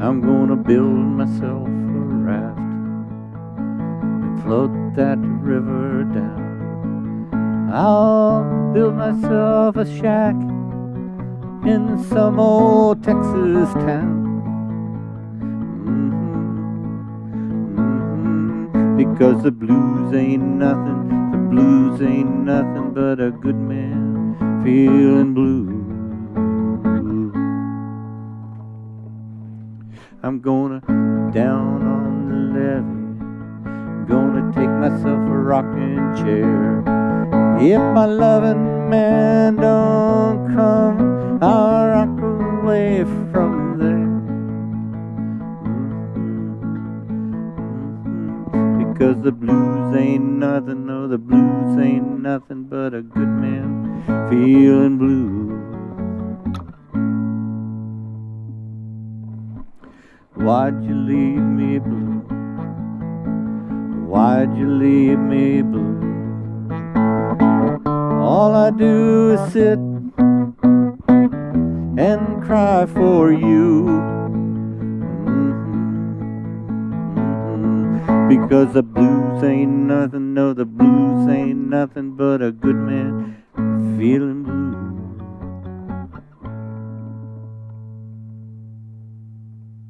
I'm gonna build myself a raft and float that river down. I'll build myself a shack in some old Texas town. Mm-hmm, mm-hmm. Because the blues ain't nothing, the blues ain't nothing but a good man feeling blue. I'm gonna down on the levee, gonna take myself a rocking chair. If my loving man don't come, I'll rock away from there. Mm-hmm. Because the blues ain't nothing, no, the blues ain't nothing but a good man feeling blue. Why'd you leave me blue? Why'd you leave me blue? All I do is sit and cry for you. Mm-hmm. Because the blues ain't nothing, no, the blues ain't nothing but a good man feeling.